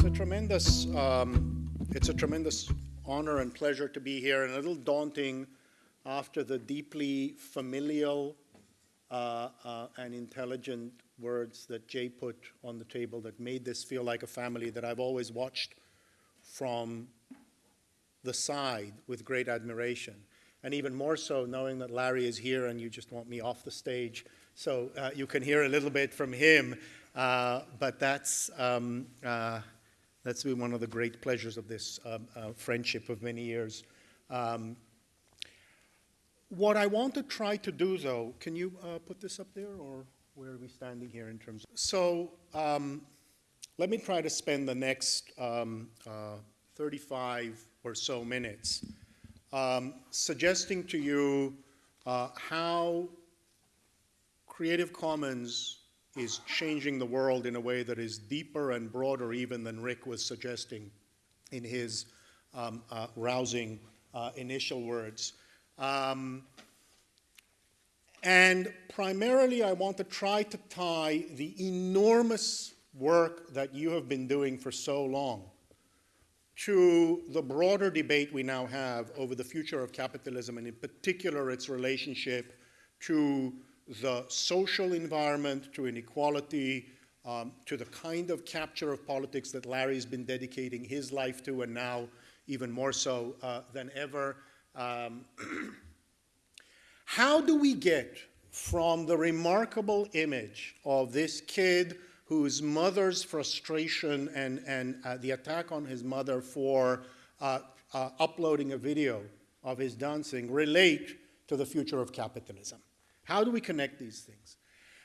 It's a tremendous, um, it's a tremendous honor and pleasure to be here, and a little daunting after the deeply familial uh, uh, and intelligent words that Jay put on the table that made this feel like a family that I've always watched from the side with great admiration. And even more so knowing that Larry is here and you just want me off the stage so uh, you can hear a little bit from him. Uh, but that's, um, uh, that's been one of the great pleasures of this um, uh, friendship of many years. Um, what I want to try to do, though, can you uh, put this up there, or where are we standing here in terms of? So um, let me try to spend the next um, uh, 35 or so minutes um, suggesting to you uh, how Creative Commons is changing the world in a way that is deeper and broader even than Rick was suggesting in his um, uh, rousing uh, initial words. Um, and primarily, I want to try to tie the enormous work that you have been doing for so long to the broader debate we now have over the future of capitalism, and in particular its relationship to the social environment, to inequality, um, to the kind of capture of politics that Larry's been dedicating his life to, and now even more so uh, than ever. Um, how do we get from the remarkable image of this kid whose mother's frustration and, and uh, the attack on his mother for uh, uh, uploading a video of his dancing relate to the future of capitalism? How do we connect these things?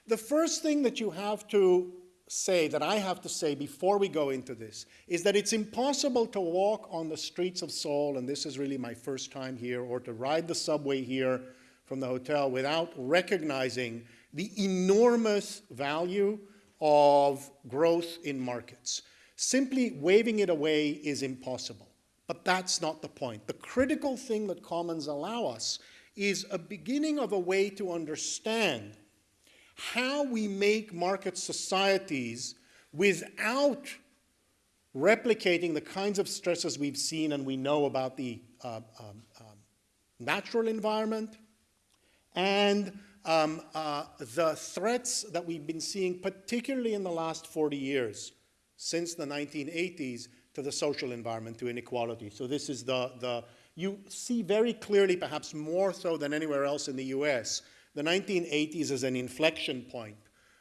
The first thing that you have to say, that I have to say before we go into this, is that it's impossible to walk on the streets of Seoul, and this is really my first time here, or to ride the subway here from the hotel without recognizing the enormous value of growth in markets. Simply waving it away is impossible. But that's not the point. The critical thing that commons allow us is a beginning of a way to understand how we make market societies without replicating the kinds of stresses we've seen and we know about the uh, um, um, natural environment and um, uh, the threats that we've been seeing, particularly in the last 40 years, since the 1980s, to the social environment, to inequality. So this is the, the you see very clearly, perhaps more so than anywhere else in the US, the 1980s as an inflection point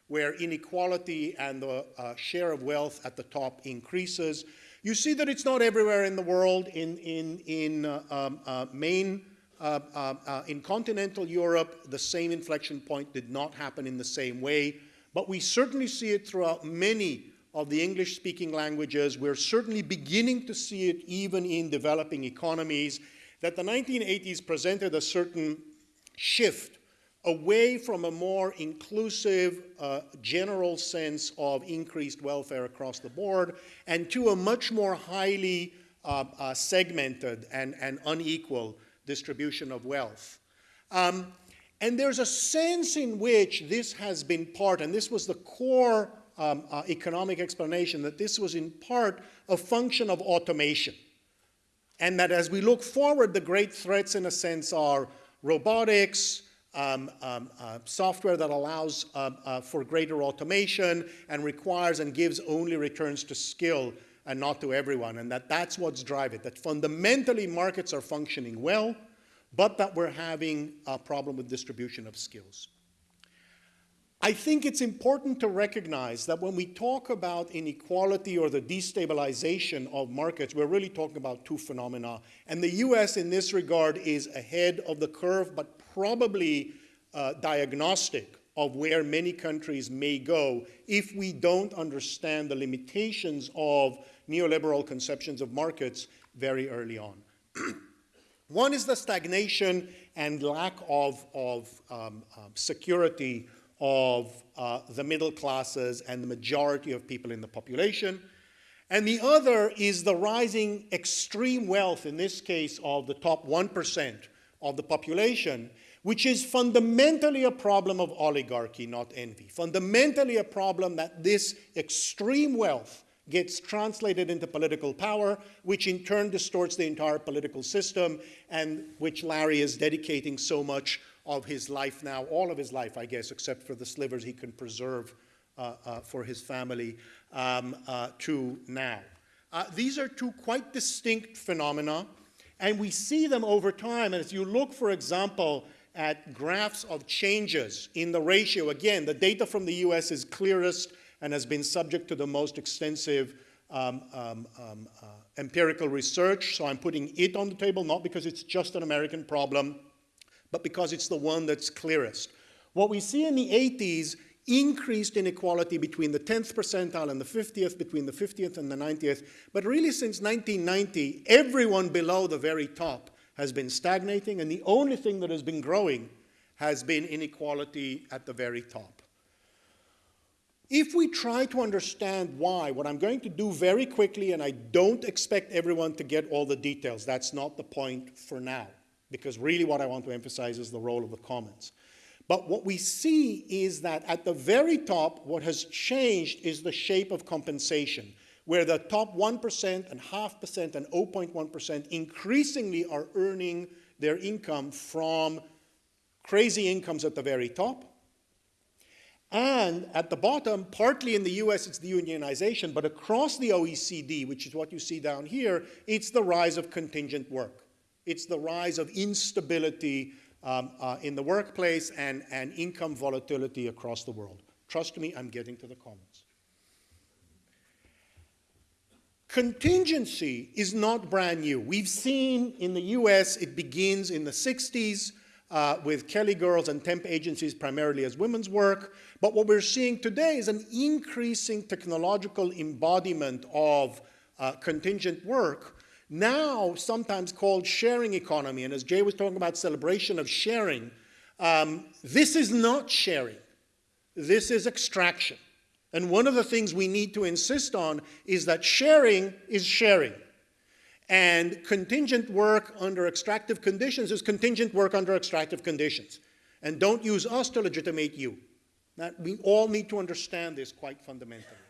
where inequality and the uh, share of wealth at the top increases. You see that it's not everywhere in the world. In, in, in uh, um, uh, main uh, uh, uh, in continental Europe, the same inflection point did not happen in the same way, but we certainly see it throughout many of the English-speaking languages. We're certainly beginning to see it even in developing economies, that the 1980s presented a certain shift away from a more inclusive, uh, general sense of increased welfare across the board, and to a much more highly uh, uh, segmented and, and unequal distribution of wealth. Um, and there's a sense in which this has been part, and this was the core um, uh, economic explanation, that this was in part a function of automation. And that as we look forward, the great threats in a sense are robotics, um, um, uh, software that allows uh, uh, for greater automation and requires and gives only returns to skill and not to everyone, and that that's what's driving it, that fundamentally markets are functioning well, but that we're having a problem with distribution of skills. I think it's important to recognize that when we talk about inequality or the destabilization of markets, we're really talking about two phenomena. And the US in this regard is ahead of the curve, but probably uh, diagnostic of where many countries may go if we don't understand the limitations of neoliberal conceptions of markets very early on. One is the stagnation and lack of, of um, um, security of uh, the middle classes and the majority of people in the population. And the other is the rising extreme wealth, in this case of the top 1% of the population, which is fundamentally a problem of oligarchy, not envy. Fundamentally a problem that this extreme wealth gets translated into political power, which in turn distorts the entire political system, and which Larry is dedicating so much of his life now, all of his life, I guess, except for the slivers he can preserve uh, uh, for his family, um, uh, to now. Uh, these are two quite distinct phenomena, and we see them over time. And if you look, for example, at graphs of changes in the ratio, again, the data from the US is clearest and has been subject to the most extensive um, um, um, uh, empirical research. So I'm putting it on the table, not because it's just an American problem, but because it's the one that's clearest. What we see in the 80s increased inequality between the 10th percentile and the 50th, between the 50th and the 90th. But really since 1990, everyone below the very top has been stagnating, and the only thing that has been growing has been inequality at the very top. If we try to understand why, what I'm going to do very quickly, and I don't expect everyone to get all the details, that's not the point for now, because really what I want to emphasize is the role of the commons. But what we see is that at the very top, what has changed is the shape of compensation, where the top 1% and half percent and 0.1% increasingly are earning their income from crazy incomes at the very top, and at the bottom, partly in the US, it's the unionization, but across the OECD, which is what you see down here, it's the rise of contingent work. It's the rise of instability um, uh, in the workplace and, and income volatility across the world. Trust me, I'm getting to the commons. Contingency is not brand new. We've seen in the US, it begins in the 60s uh, with Kelly Girls and temp agencies primarily as women's work. But what we're seeing today is an increasing technological embodiment of uh, contingent work, now sometimes called sharing economy. And as Jay was talking about celebration of sharing, um, this is not sharing. This is extraction. And one of the things we need to insist on is that sharing is sharing. And contingent work under extractive conditions is contingent work under extractive conditions. And don't use us to legitimate you. That we all need to understand this quite fundamentally.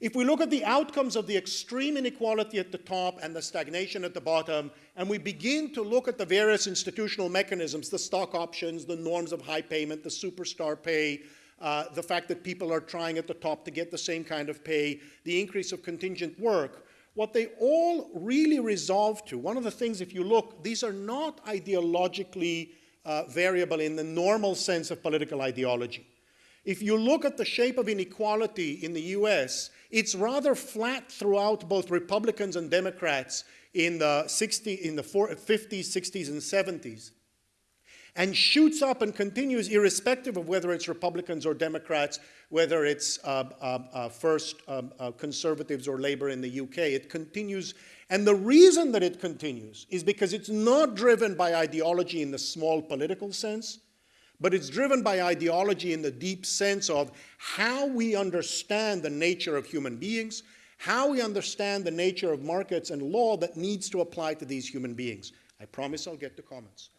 If we look at the outcomes of the extreme inequality at the top and the stagnation at the bottom, and we begin to look at the various institutional mechanisms, the stock options, the norms of high payment, the superstar pay, uh, the fact that people are trying at the top to get the same kind of pay, the increase of contingent work, what they all really resolve to, one of the things, if you look, these are not ideologically uh, variable in the normal sense of political ideology. If you look at the shape of inequality in the US, it's rather flat throughout both Republicans and Democrats in the, 60, in the 50s, 60s, and 70s and shoots up and continues irrespective of whether it's Republicans or Democrats, whether it's uh, uh, uh, first um, uh, conservatives or labor in the UK. It continues. And the reason that it continues is because it's not driven by ideology in the small political sense, but it's driven by ideology in the deep sense of how we understand the nature of human beings, how we understand the nature of markets and law that needs to apply to these human beings. I promise I'll get to commons.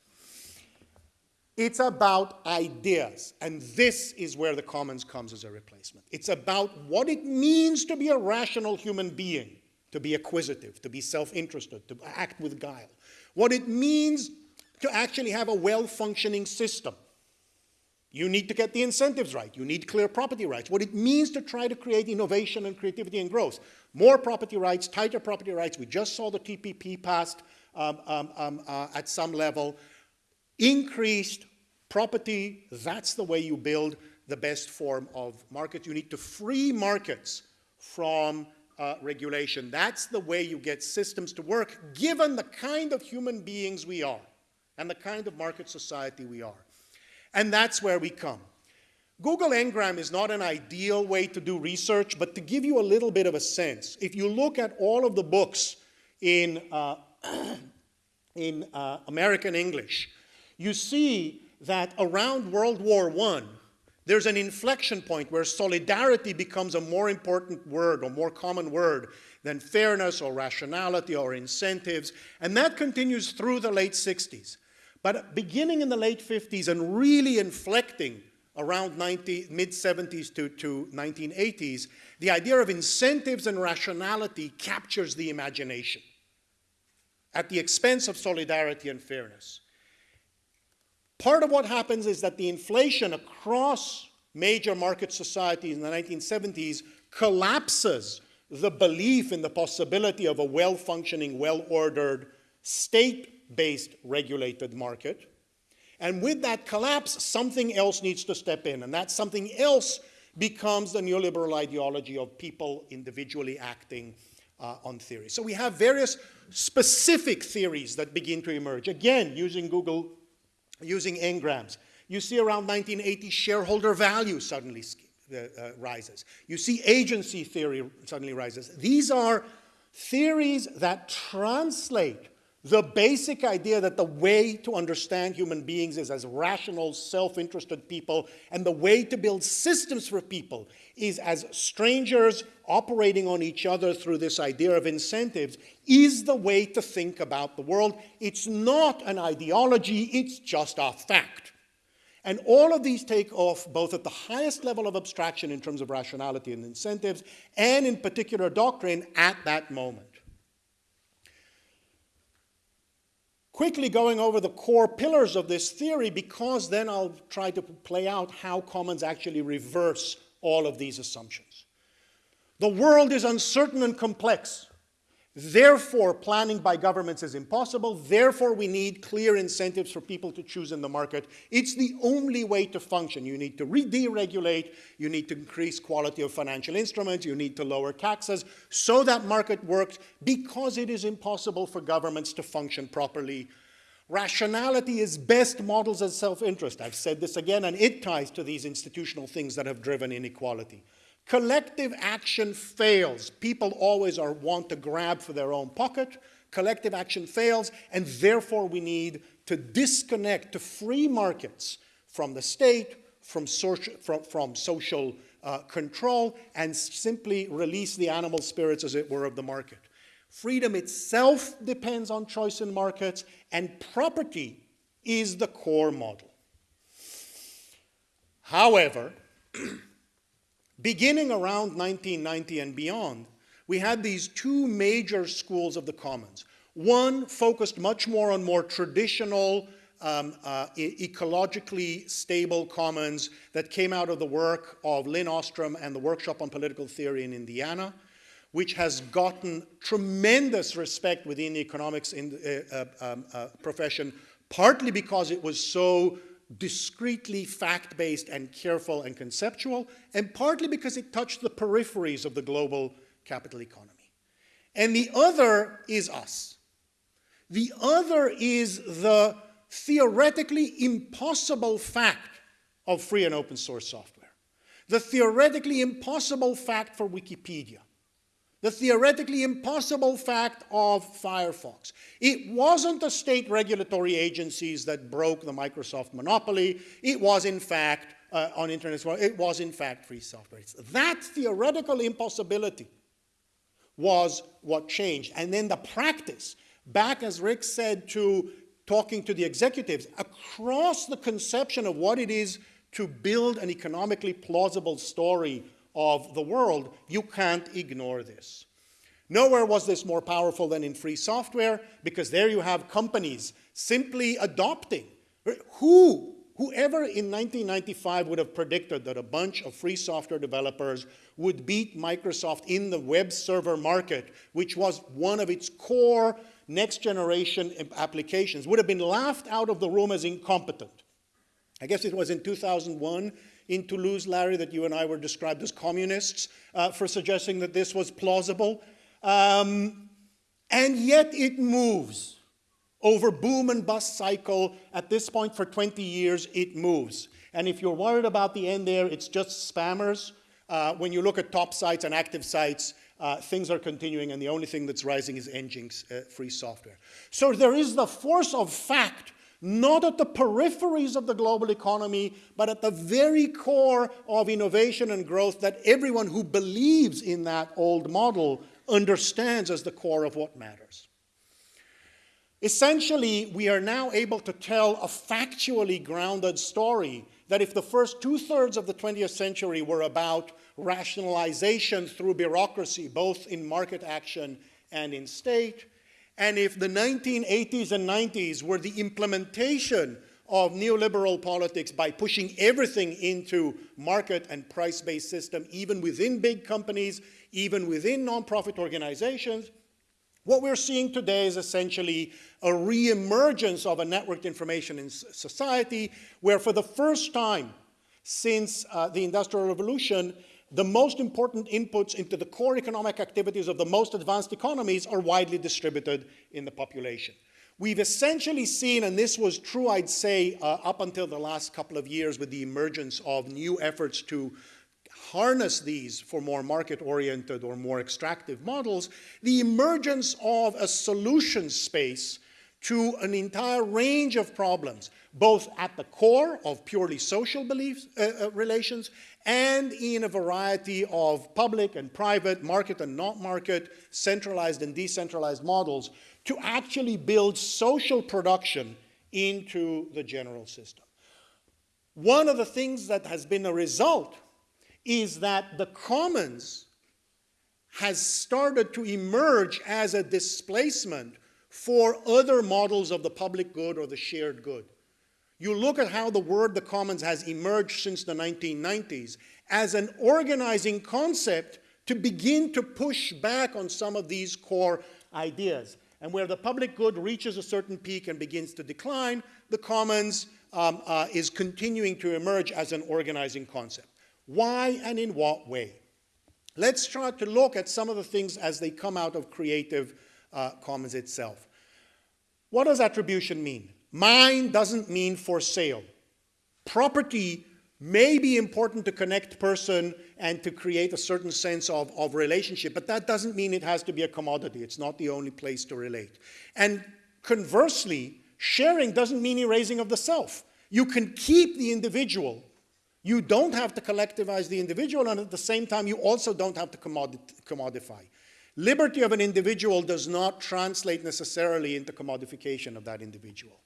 It's about ideas, and this is where the commons comes as a replacement. It's about what it means to be a rational human being, to be acquisitive, to be self-interested, to act with guile. What it means to actually have a well-functioning system. You need to get the incentives right. You need clear property rights. What it means to try to create innovation and creativity and growth. More property rights, tighter property rights. We just saw the TPP passed um, um, um, uh, at some level. Increased Property, that's the way you build the best form of market. You need to free markets from uh, regulation. That's the way you get systems to work, given the kind of human beings we are and the kind of market society we are. And that's where we come. Google Ngram is not an ideal way to do research, but to give you a little bit of a sense, if you look at all of the books in, uh, in uh, American English, you see that around World War I, there's an inflection point where solidarity becomes a more important word or more common word than fairness or rationality or incentives. And that continues through the late 60s. But beginning in the late 50s and really inflecting around mid-70s to, to 1980s, the idea of incentives and rationality captures the imagination at the expense of solidarity and fairness. Part of what happens is that the inflation across major market societies in the 1970s collapses the belief in the possibility of a well-functioning, well-ordered, state-based regulated market. And with that collapse, something else needs to step in, and that something else becomes the neoliberal ideology of people individually acting uh, on theory. So we have various specific theories that begin to emerge. Again, using Google, using Ngrams. You see around 1980 shareholder value suddenly uh, uh, rises. You see agency theory suddenly rises. These are theories that translate the basic idea that the way to understand human beings is as rational, self-interested people, and the way to build systems for people is as strangers operating on each other through this idea of incentives, is the way to think about the world. It's not an ideology, it's just a fact. And all of these take off both at the highest level of abstraction in terms of rationality and incentives, and in particular doctrine at that moment. Quickly going over the core pillars of this theory because then I'll try to play out how commons actually reverse all of these assumptions. The world is uncertain and complex. Therefore, planning by governments is impossible. Therefore, we need clear incentives for people to choose in the market. It's the only way to function. You need to re deregulate. You need to increase quality of financial instruments. You need to lower taxes so that market works because it is impossible for governments to function properly. Rationality is best models as self-interest. I've said this again, and it ties to these institutional things that have driven inequality. Collective action fails. People always are, want to grab for their own pocket. Collective action fails, and therefore we need to disconnect to free markets from the state, from, social, from, from social uh, control, and simply release the animal spirits, as it were, of the market. Freedom itself depends on choice in markets, and property is the core model. However, Beginning around 1990 and beyond, we had these two major schools of the commons. One focused much more on more traditional, um, uh, e ecologically stable commons that came out of the work of Lynn Ostrom and the Workshop on Political Theory in Indiana, which has gotten tremendous respect within the economics in, uh, uh, um, uh, profession, partly because it was so discreetly fact-based and careful and conceptual, and partly because it touched the peripheries of the global capital economy. And the other is us. The other is the theoretically impossible fact of free and open source software. The theoretically impossible fact for Wikipedia the theoretically impossible fact of Firefox. It wasn't the state regulatory agencies that broke the Microsoft monopoly. It was, in fact, uh, on internet, it was, in fact, free software. It's that theoretical impossibility was what changed. And then the practice, back as Rick said to talking to the executives, across the conception of what it is to build an economically plausible story of the world, you can't ignore this. Nowhere was this more powerful than in free software because there you have companies simply adopting. Who, whoever in 1995 would have predicted that a bunch of free software developers would beat Microsoft in the web server market, which was one of its core next generation applications, would have been laughed out of the room as incompetent. I guess it was in 2001 in Toulouse, Larry, that you and I were described as communists uh, for suggesting that this was plausible. Um, and yet it moves. Over boom and bust cycle, at this point for 20 years, it moves. And if you're worried about the end there, it's just spammers. Uh, when you look at top sites and active sites, uh, things are continuing, and the only thing that's rising is Nginx uh, free software. So there is the force of fact not at the peripheries of the global economy, but at the very core of innovation and growth that everyone who believes in that old model understands as the core of what matters. Essentially, we are now able to tell a factually grounded story that if the first two-thirds of the 20th century were about rationalization through bureaucracy, both in market action and in state, and if the 1980s and 90s were the implementation of neoliberal politics by pushing everything into market and price-based system, even within big companies, even within nonprofit organizations, what we're seeing today is essentially a re-emergence of a networked information in society where for the first time since uh, the Industrial Revolution, the most important inputs into the core economic activities of the most advanced economies are widely distributed in the population. We've essentially seen, and this was true, I'd say, uh, up until the last couple of years with the emergence of new efforts to harness these for more market-oriented or more extractive models, the emergence of a solution space to an entire range of problems, both at the core of purely social beliefs, uh, uh, relations and in a variety of public and private, market and not market, centralized and decentralized models to actually build social production into the general system. One of the things that has been a result is that the commons has started to emerge as a displacement for other models of the public good or the shared good. You look at how the word the commons has emerged since the 1990s as an organizing concept to begin to push back on some of these core ideas. And where the public good reaches a certain peak and begins to decline, the commons um, uh, is continuing to emerge as an organizing concept. Why and in what way? Let's try to look at some of the things as they come out of Creative uh, Commons itself. What does attribution mean? Mine doesn't mean for sale. Property may be important to connect person and to create a certain sense of, of relationship, but that doesn't mean it has to be a commodity. It's not the only place to relate. And conversely, sharing doesn't mean erasing of the self. You can keep the individual. You don't have to collectivize the individual, and at the same time, you also don't have to commodify. Liberty of an individual does not translate necessarily into commodification of that individual.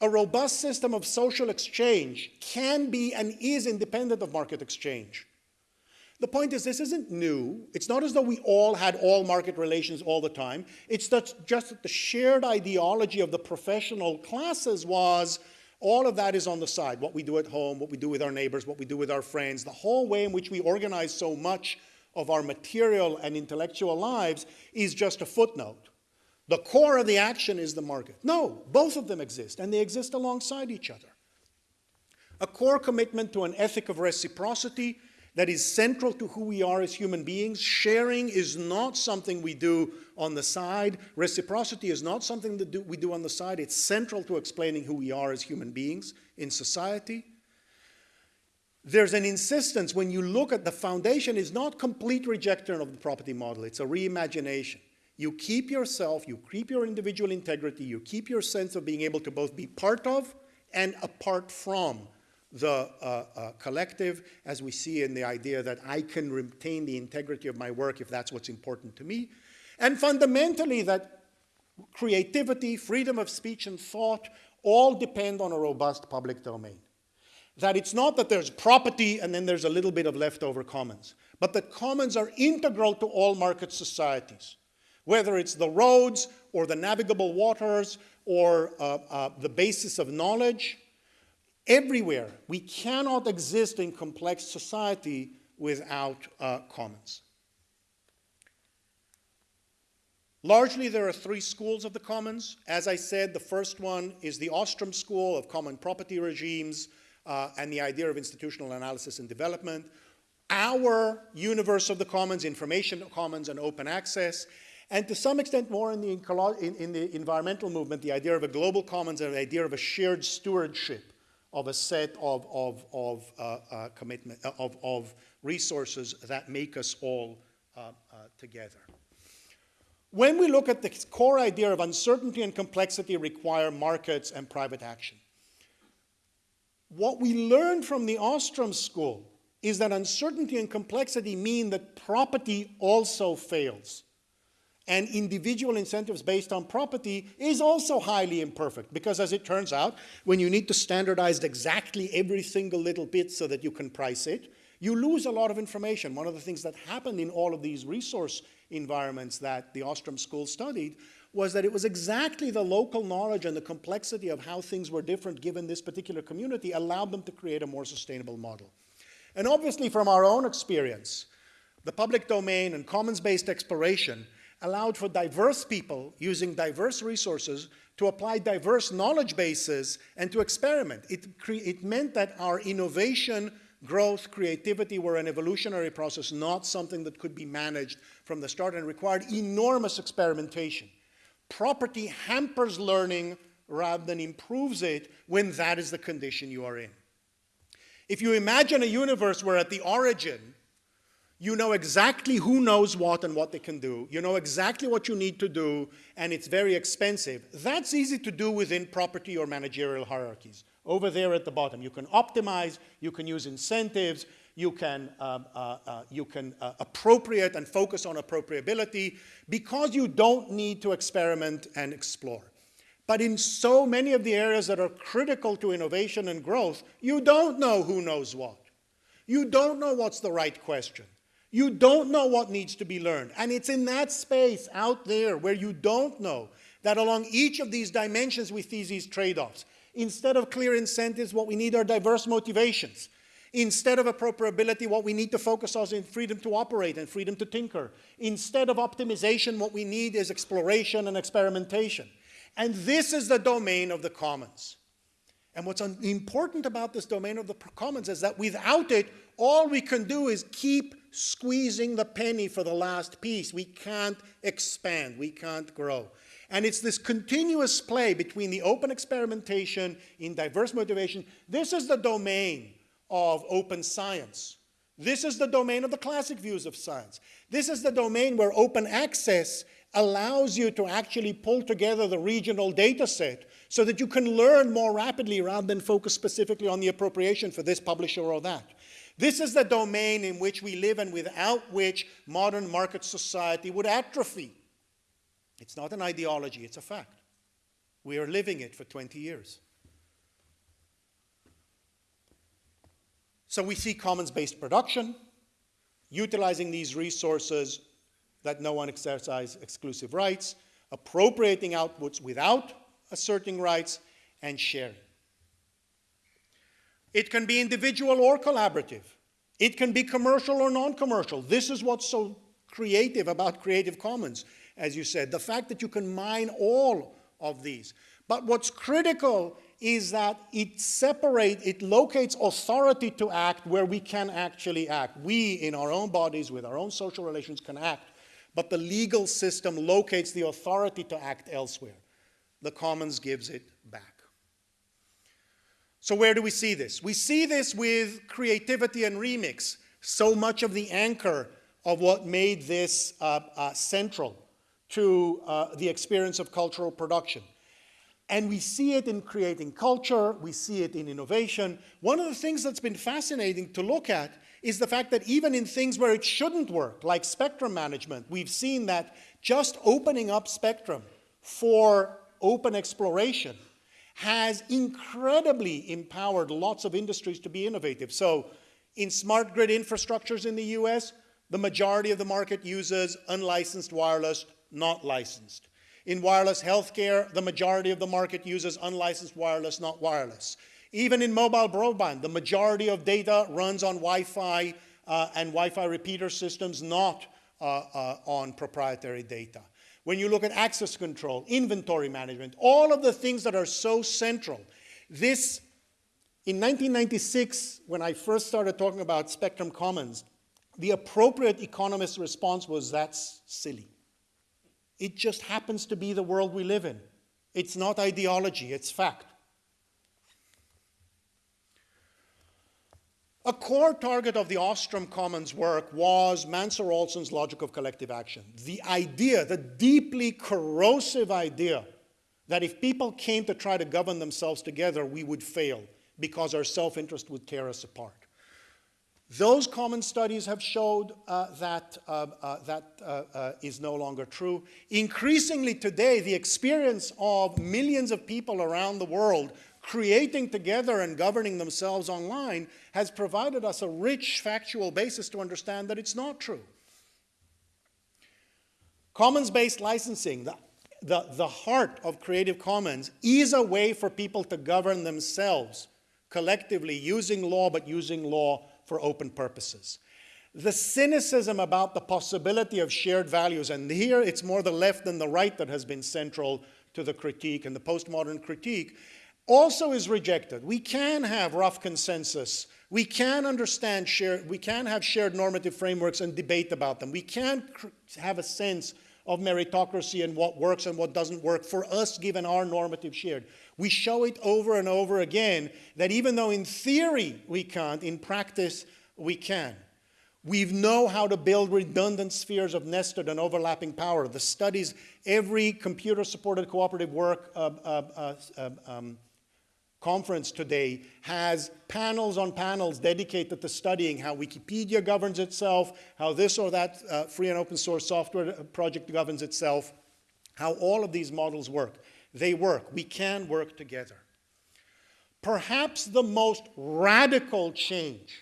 A robust system of social exchange can be and is independent of market exchange. The point is, this isn't new. It's not as though we all had all market relations all the time. It's that just that the shared ideology of the professional classes was all of that is on the side. What we do at home, what we do with our neighbors, what we do with our friends, the whole way in which we organize so much of our material and intellectual lives is just a footnote. The core of the action is the market. No, both of them exist, and they exist alongside each other. A core commitment to an ethic of reciprocity that is central to who we are as human beings. Sharing is not something we do on the side. Reciprocity is not something that do, we do on the side. It's central to explaining who we are as human beings in society there's an insistence when you look at the foundation is not complete rejection of the property model, it's a reimagination. You keep yourself, you keep your individual integrity, you keep your sense of being able to both be part of and apart from the uh, uh, collective, as we see in the idea that I can retain the integrity of my work if that's what's important to me. And fundamentally that creativity, freedom of speech and thought all depend on a robust public domain that it's not that there's property and then there's a little bit of leftover commons, but that commons are integral to all market societies, whether it's the roads or the navigable waters or uh, uh, the basis of knowledge. Everywhere, we cannot exist in complex society without uh, commons. Largely, there are three schools of the commons. As I said, the first one is the Ostrom School of Common Property Regimes, uh, and the idea of institutional analysis and development, our universe of the commons, information commons and open access, and to some extent more in the, in, in the environmental movement, the idea of a global commons and the idea of a shared stewardship of a set of, of, of uh, uh, commitment, uh, of, of resources that make us all uh, uh, together. When we look at the core idea of uncertainty and complexity require markets and private action, what we learned from the Ostrom school is that uncertainty and complexity mean that property also fails. and individual incentives based on property is also highly imperfect because as it turns out, when you need to standardize exactly every single little bit so that you can price it, you lose a lot of information. One of the things that happened in all of these resource environments that the Ostrom School studied was that it was exactly the local knowledge and the complexity of how things were different given this particular community allowed them to create a more sustainable model. And obviously from our own experience, the public domain and commons-based exploration allowed for diverse people using diverse resources to apply diverse knowledge bases and to experiment. It, it meant that our innovation, growth, creativity were an evolutionary process, not something that could be managed from the start and required enormous experimentation. Property hampers learning rather than improves it when that is the condition you are in. If you imagine a universe where at the origin you know exactly who knows what and what they can do. You know exactly what you need to do, and it's very expensive. That's easy to do within property or managerial hierarchies. Over there at the bottom, you can optimize, you can use incentives, you can, um, uh, uh, you can uh, appropriate and focus on appropriability because you don't need to experiment and explore. But in so many of the areas that are critical to innovation and growth, you don't know who knows what. You don't know what's the right question. You don't know what needs to be learned. And it's in that space out there where you don't know that along each of these dimensions we see these trade-offs. Instead of clear incentives, what we need are diverse motivations. Instead of appropriability, what we need to focus on is freedom to operate and freedom to tinker. Instead of optimization, what we need is exploration and experimentation. And this is the domain of the commons. And what's important about this domain of the commons is that without it, all we can do is keep squeezing the penny for the last piece. We can't expand, we can't grow. And it's this continuous play between the open experimentation in diverse motivation. This is the domain of open science. This is the domain of the classic views of science. This is the domain where open access allows you to actually pull together the regional data set so that you can learn more rapidly rather than focus specifically on the appropriation for this publisher or that. This is the domain in which we live and without which modern market society would atrophy. It's not an ideology, it's a fact. We are living it for 20 years. So we see commons-based production, utilizing these resources that no one exercise exclusive rights, appropriating outputs without asserting rights, and sharing. It can be individual or collaborative. It can be commercial or non-commercial. This is what's so creative about Creative Commons, as you said, the fact that you can mine all of these. But what's critical is that it separates, it locates authority to act where we can actually act. We, in our own bodies, with our own social relations, can act. But the legal system locates the authority to act elsewhere. The Commons gives it back. So where do we see this? We see this with creativity and remix, so much of the anchor of what made this uh, uh, central to uh, the experience of cultural production. And we see it in creating culture, we see it in innovation. One of the things that's been fascinating to look at is the fact that even in things where it shouldn't work, like spectrum management, we've seen that just opening up spectrum for open exploration has incredibly empowered lots of industries to be innovative. So in smart grid infrastructures in the US, the majority of the market uses unlicensed wireless, not licensed. In wireless healthcare, the majority of the market uses unlicensed wireless, not wireless. Even in mobile broadband, the majority of data runs on Wi-Fi uh, and Wi-Fi repeater systems, not uh, uh, on proprietary data when you look at access control, inventory management, all of the things that are so central. This, in 1996, when I first started talking about Spectrum Commons, the appropriate economist response was, that's silly. It just happens to be the world we live in. It's not ideology, it's fact. A core target of the Ostrom Commons work was Mancur Olson's logic of collective action. The idea, the deeply corrosive idea that if people came to try to govern themselves together, we would fail because our self-interest would tear us apart. Those common studies have showed uh, that uh, uh, that uh, uh, is no longer true. Increasingly today, the experience of millions of people around the world creating together and governing themselves online has provided us a rich factual basis to understand that it's not true. Commons-based licensing, the, the, the heart of Creative Commons, is a way for people to govern themselves collectively using law, but using law for open purposes. The cynicism about the possibility of shared values, and here it's more the left than the right that has been central to the critique and the postmodern critique, also is rejected. We can have rough consensus. We can understand shared, we can have shared normative frameworks and debate about them. We can have a sense of meritocracy and what works and what doesn't work for us given our normative shared. We show it over and over again that even though in theory we can't, in practice we can. We know how to build redundant spheres of nested and overlapping power. The studies, every computer-supported cooperative work uh, uh, uh, um, um conference today has panels on panels dedicated to studying how Wikipedia governs itself, how this or that uh, free and open source software project governs itself, how all of these models work. They work. We can work together. Perhaps the most radical change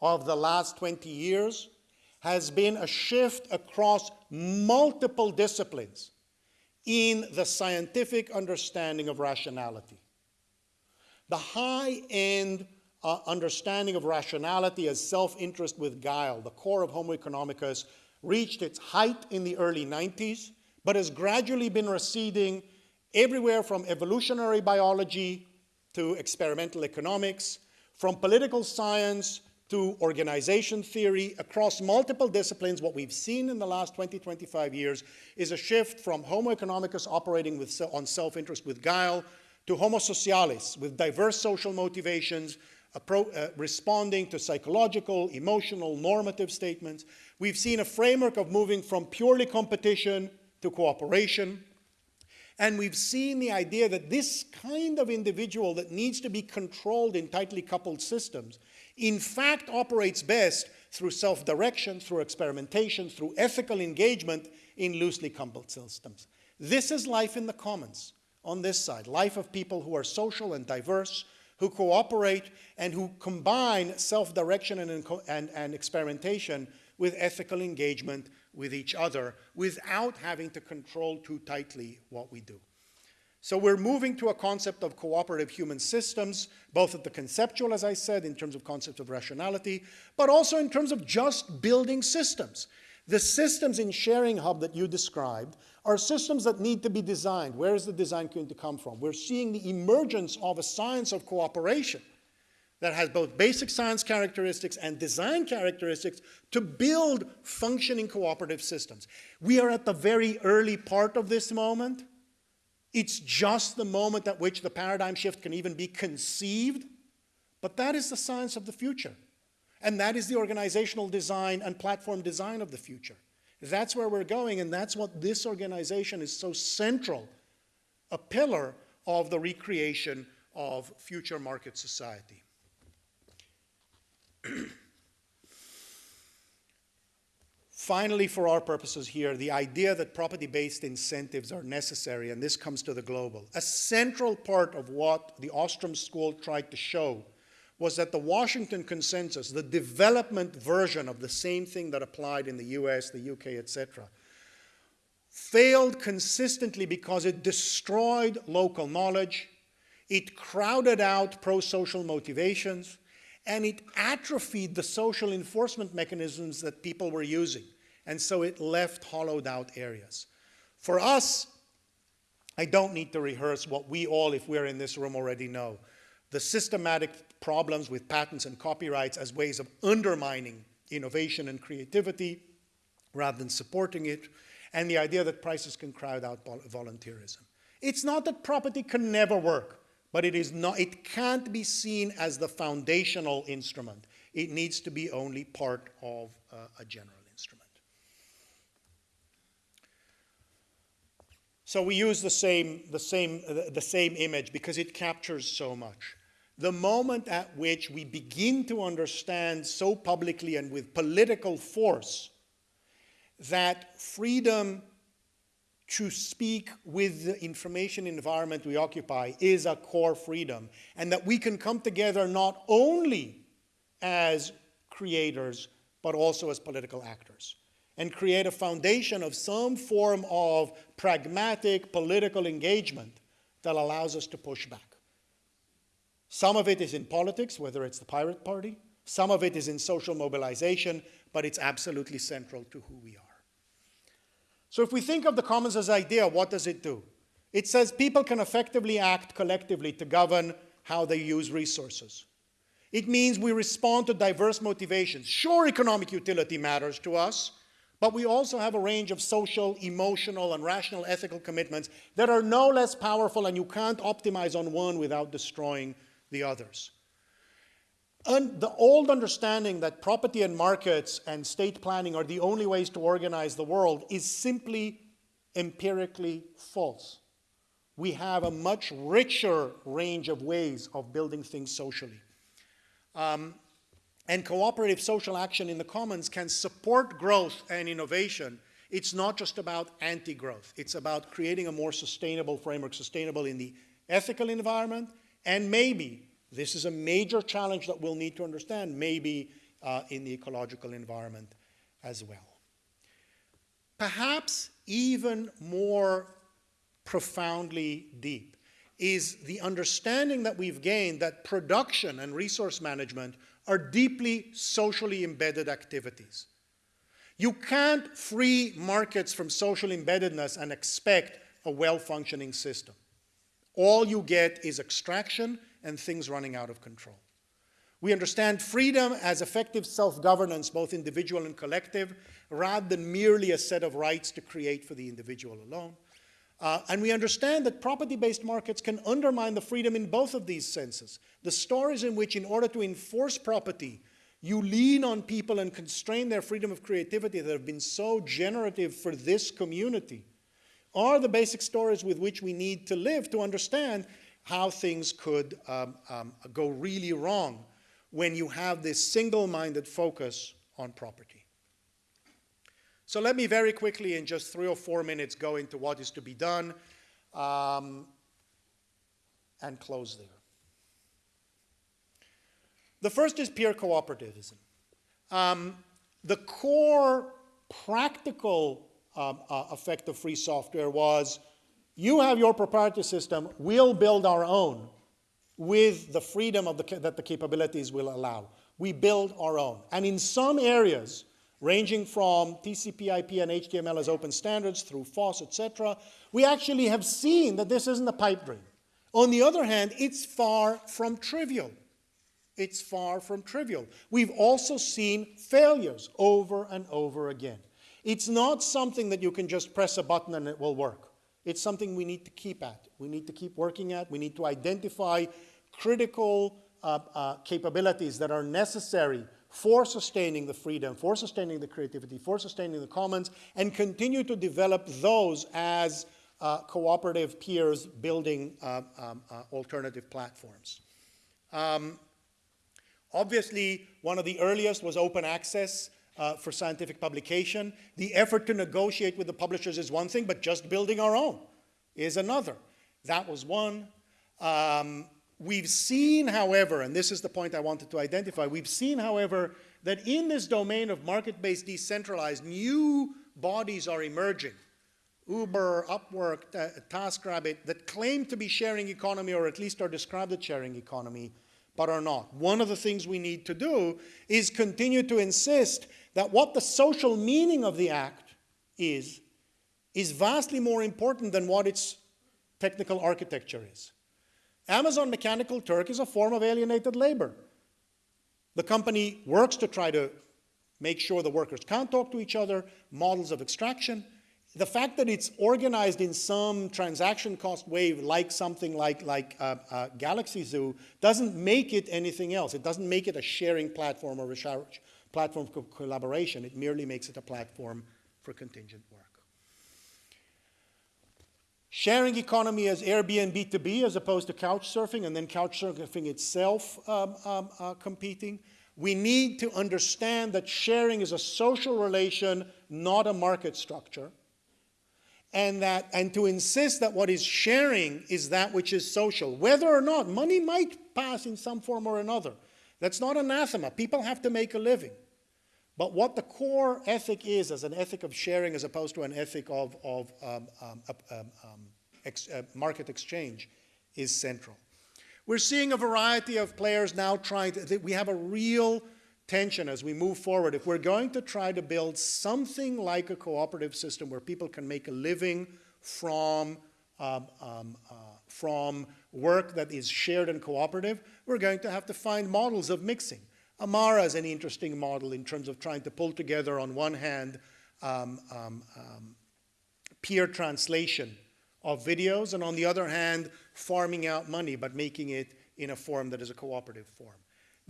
of the last 20 years has been a shift across multiple disciplines in the scientific understanding of rationality. The high-end uh, understanding of rationality as self-interest with guile, the core of Homo economicus, reached its height in the early 90s, but has gradually been receding everywhere from evolutionary biology to experimental economics, from political science to organization theory across multiple disciplines, what we've seen in the last 20, 25 years is a shift from Homo economicus operating with, on self-interest with guile to homo socialis with diverse social motivations, uh, responding to psychological, emotional, normative statements. We've seen a framework of moving from purely competition to cooperation. And we've seen the idea that this kind of individual that needs to be controlled in tightly coupled systems, in fact operates best through self-direction, through experimentation, through ethical engagement in loosely coupled systems. This is life in the commons on this side, life of people who are social and diverse, who cooperate and who combine self-direction and, and, and, experimentation with ethical engagement with each other without having to control too tightly what we do. So we're moving to a concept of cooperative human systems, both at the conceptual, as I said, in terms of concepts of rationality, but also in terms of just building systems. The systems in Sharing Hub that you described are systems that need to be designed. Where is the design going to come from? We're seeing the emergence of a science of cooperation that has both basic science characteristics and design characteristics to build functioning cooperative systems. We are at the very early part of this moment. It's just the moment at which the paradigm shift can even be conceived, but that is the science of the future. And that is the organizational design and platform design of the future. That's where we're going, and that's what this organization is so central, a pillar of the recreation of future market society. Finally, for our purposes here, the idea that property-based incentives are necessary, and this comes to the global. A central part of what the Ostrom School tried to show was that the Washington Consensus, the development version of the same thing that applied in the US, the UK, etc., failed consistently because it destroyed local knowledge, it crowded out pro-social motivations, and it atrophied the social enforcement mechanisms that people were using. And so it left hollowed out areas. For us, I don't need to rehearse what we all, if we're in this room, already know the systematic problems with patents and copyrights as ways of undermining innovation and creativity rather than supporting it, and the idea that prices can crowd out volunteerism. It's not that property can never work, but it, is not, it can't be seen as the foundational instrument. It needs to be only part of uh, a general instrument. So we use the same, the, same, the same image because it captures so much. the moment at which we begin to understand so publicly and with political force that freedom to speak with the information environment we occupy is a core freedom, and that we can come together not only as creators, but also as political actors, and create a foundation of some form of pragmatic political engagement that allows us to push back. Some of it is in politics, whether it's the Pirate Party, some of it is in social mobilization, but it's absolutely central to who we are. So if we think of the commons as idea, what does it do? It says people can effectively act collectively to govern how they use resources. It means we respond to diverse motivations. Sure, economic utility matters to us, but we also have a range of social, emotional, and rational ethical commitments that are no less powerful, and you can't optimize on one without destroying the others. And the old understanding that property and markets and state planning are the only ways to organize the world is simply empirically false. We have a much richer range of ways of building things socially. Um, and cooperative social action in the commons can support growth and innovation. It's not just about anti-growth. It's about creating a more sustainable framework, sustainable in the ethical environment, and maybe this is a major challenge that we'll need to understand, maybe uh, in the ecological environment as well. Perhaps even more profoundly deep is the understanding that we've gained that production and resource management are deeply socially embedded activities. You can't free markets from social embeddedness and expect a well-functioning system. All you get is extraction and things running out of control. We understand freedom as effective self-governance, both individual and collective, rather than merely a set of rights to create for the individual alone. Uh, and we understand that property-based markets can undermine the freedom in both of these senses. The stories in which, in order to enforce property, you lean on people and constrain their freedom of creativity that have been so generative for this community are the basic stories with which we need to live to understand how things could um, um, go really wrong when you have this single-minded focus on property. So let me very quickly, in just three or four minutes, go into what is to be done um, and close there. The first is peer cooperativism. Um, the core practical um, uh, effect of free software was you have your proprietary system, we'll build our own with the freedom of the, that the capabilities will allow. We build our own. And in some areas, ranging from TCP IP and HTML as open standards through FOSS, etc., we actually have seen that this isn't a pipe dream. On the other hand, it's far from trivial. It's far from trivial. We've also seen failures over and over again. It's not something that you can just press a button and it will work. It's something we need to keep at. We need to keep working at. We need to identify critical uh, uh, capabilities that are necessary for sustaining the freedom, for sustaining the creativity, for sustaining the commons, and continue to develop those as uh, cooperative peers building uh, um, uh, alternative platforms. Um, obviously, one of the earliest was open access uh, for scientific publication. The effort to negotiate with the publishers is one thing, but just building our own is another. That was one. Um, we've seen, however, and this is the point I wanted to identify, we've seen, however, that in this domain of market-based decentralized, new bodies are emerging. Uber, Upwork, TaskRabbit, that claim to be sharing economy or at least are described as sharing economy, but are not. One of the things we need to do is continue to insist that what the social meaning of the act is, is vastly more important than what its technical architecture is. Amazon Mechanical Turk is a form of alienated labor. The company works to try to make sure the workers can't talk to each other, models of extraction. The fact that it's organized in some transaction cost wave like something like, like uh, uh, Galaxy Zoo doesn't make it anything else. It doesn't make it a sharing platform or a platform for collaboration. It merely makes it a platform for contingent work. Sharing economy as Airbnb to be as opposed to couch surfing and then couch surfing itself um, um, uh, competing. We need to understand that sharing is a social relation, not a market structure. And, that, and to insist that what is sharing is that which is social, whether or not money might pass in some form or another. That's not anathema. People have to make a living. But what the core ethic is, as an ethic of sharing as opposed to an ethic of, of um, um, um, um ex, uh, market exchange, is central. We're seeing a variety of players now trying to, we have a real tension as we move forward. If we're going to try to build something like a cooperative system where people can make a living from, um, um, uh, from work that is shared and cooperative, we're going to have to find models of mixing. Amara is an interesting model in terms of trying to pull together on one hand um, um, um peer translation of videos and on the other hand farming out money but making it in a form that is a cooperative form.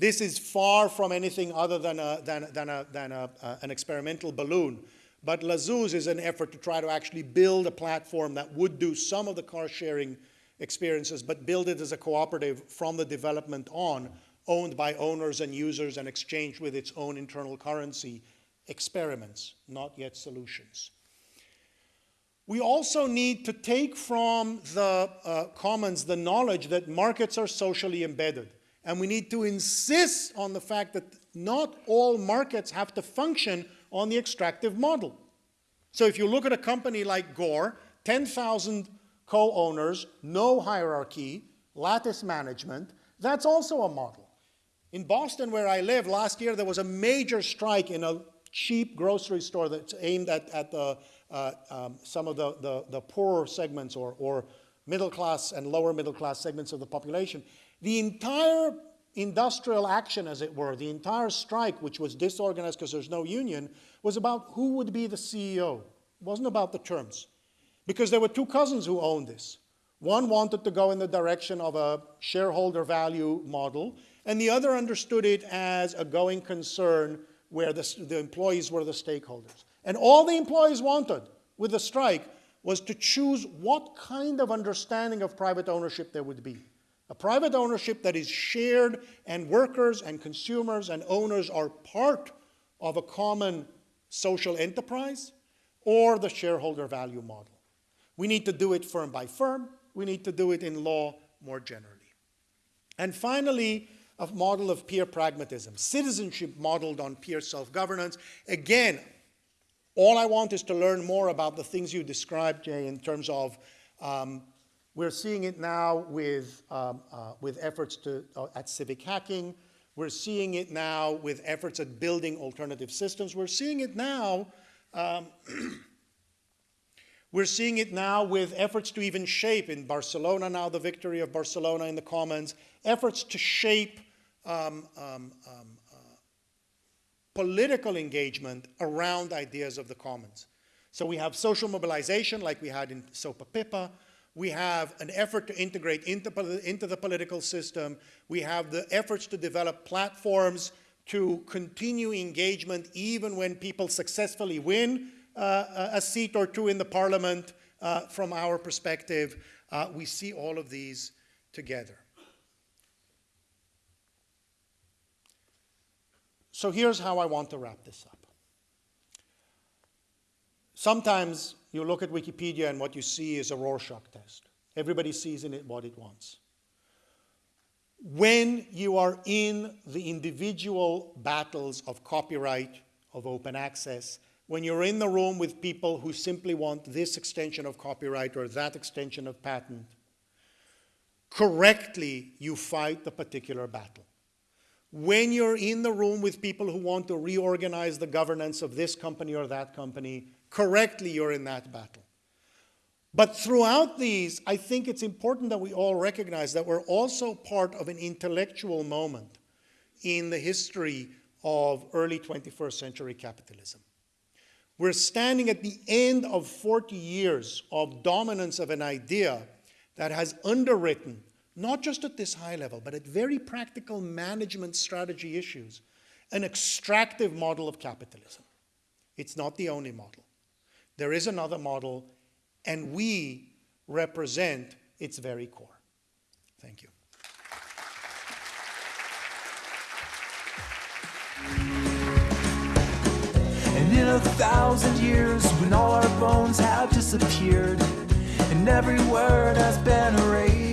This is far from anything other than, a, than, than, a, than a, uh, an experimental balloon. But La'Zooz is an effort to try to actually build a platform that would do some of the car sharing experiences, but build it as a cooperative from the development on, owned by owners and users and exchanged with its own internal currency. Experiments, not yet solutions. We also need to take from the uh, commons the knowledge that markets are socially embedded. And we need to insist on the fact that not all markets have to function on the extractive model. So if you look at a company like Gore, 10,000 co-owners, no hierarchy, lattice management, that's also a model. In Boston, where I live, last year there was a major strike in a cheap grocery store that's aimed at, at the, uh, um, some of the, the, the, poorer segments or, or middle class and lower middle class segments of the population. The entire industrial action, as it were, the entire strike, which was disorganized because there's no union, was about who would be the CEO. It wasn't about the terms. Because there were two cousins who owned this. One wanted to go in the direction of a shareholder value model, and the other understood it as a going concern where the, the employees were the stakeholders. And all the employees wanted with the strike was to choose what kind of understanding of private ownership there would be. A private ownership that is shared and workers and consumers and owners are part of a common social enterprise or the shareholder value model. We need to do it firm by firm. We need to do it in law more generally. And finally, a model of peer pragmatism, citizenship modeled on peer self-governance. Again, all I want is to learn more about the things you described, Jay, in terms of um, we're seeing it now with, um, uh, with efforts to, uh, at civic hacking. We're seeing it now with efforts at building alternative systems. We're seeing it now, um, we're seeing it now with efforts to even shape in Barcelona now, the victory of Barcelona in the Commons, efforts to shape um, um, um uh, political engagement around ideas of the Commons. So we have social mobilization like we had in SOPA PIPA. We have an effort to integrate into, into the political system. We have the efforts to develop platforms to continue engagement even when people successfully win uh, a seat or two in the parliament uh, from our perspective. Uh, we see all of these together. So here's how I want to wrap this up. Sometimes you look at Wikipedia and what you see is a Rorschach test. Everybody sees in it what it wants. When you are in the individual battles of copyright, of open access, when you're in the room with people who simply want this extension of copyright or that extension of patent, correctly you fight the particular battle. When you're in the room with people who want to reorganize the governance of this company or that company, correctly you're in that battle. But throughout these, I think it's important that we all recognize that we're also part of an intellectual moment in the history of early 21st century capitalism. We're standing at the end of 40 years of dominance of an idea that has underwritten, not just at this high level, but at very practical management strategy issues, an extractive model of capitalism. It's not the only model. There is another model, and we represent its very core. Thank you. And in a thousand years, when all our bones have disappeared, and every word has been erased.